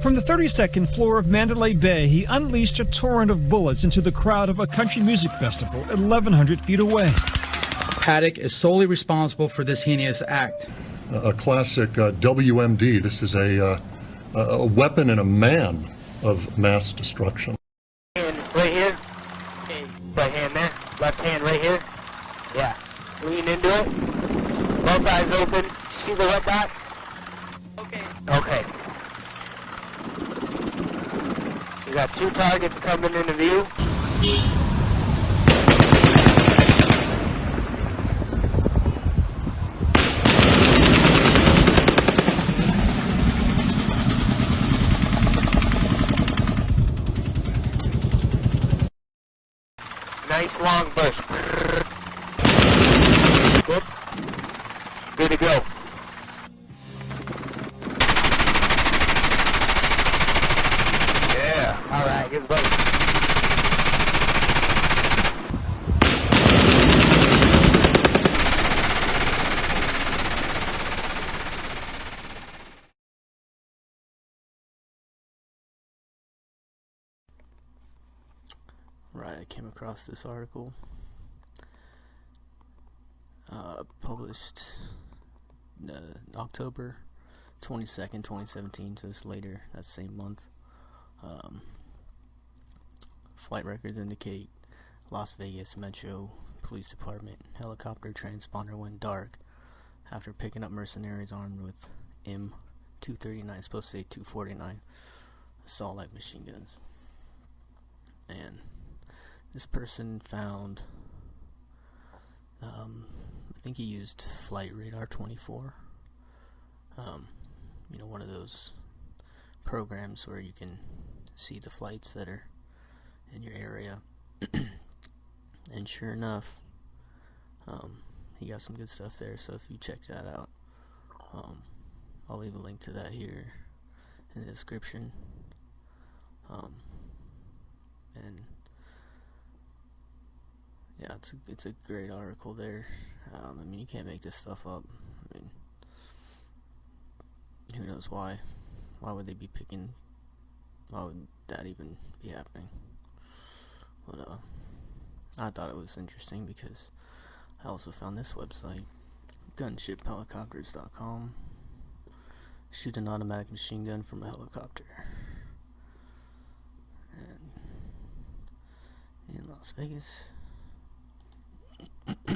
From the 32nd floor of Mandalay Bay, he unleashed a torrent of bullets into the crowd of a country music festival 1,100 feet away. Paddock is solely responsible for this heinous act. A classic uh, WMD. This is a, uh, a weapon and a man of mass destruction. Hand right here. Right hand there. Left hand right here. Yeah. Lean into it. Both eyes open. See the red dot? Okay. Okay. You got two targets coming into view. Nice long bush. Good. Right, I came across this article uh, published uh, October 22nd, 2017, so it's later that same month. Um, flight records indicate Las Vegas Metro Police Department helicopter transponder went dark after picking up mercenaries armed with M239, supposed to say 249 assault light machine guns. And this person found um, I think he used flight radar 24 um, you know one of those programs where you can see the flights that are in your area and sure enough um, he got some good stuff there so if you check that out um, I'll leave a link to that here in the description um, and yeah, it's a, it's a great article there. Um, I mean, you can't make this stuff up. I mean, who knows why? Why would they be picking? Why would that even be happening? But uh, I thought it was interesting because I also found this website, gunshiphelicopters.com. Shoot an automatic machine gun from a helicopter. And in Las Vegas.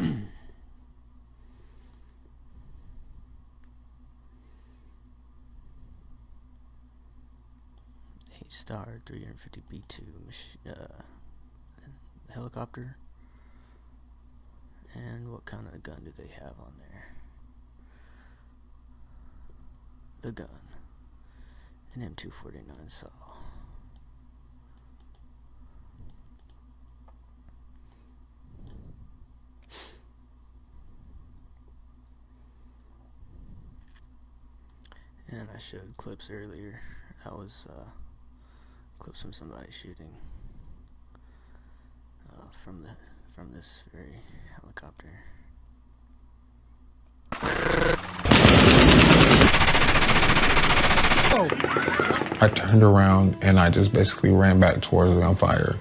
A star 350 B2 uh, helicopter. And what kind of gun do they have on there? The gun. An M249 saw. And I showed clips earlier. That was uh, clips from somebody shooting uh, from the from this very helicopter. I turned around and I just basically ran back towards the gunfire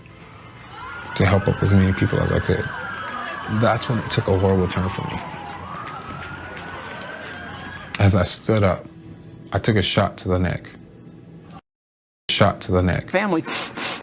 to help up as many people as I could. That's when it took a horrible turn for me. As I stood up, I took a shot to the neck. Shot to the neck. Family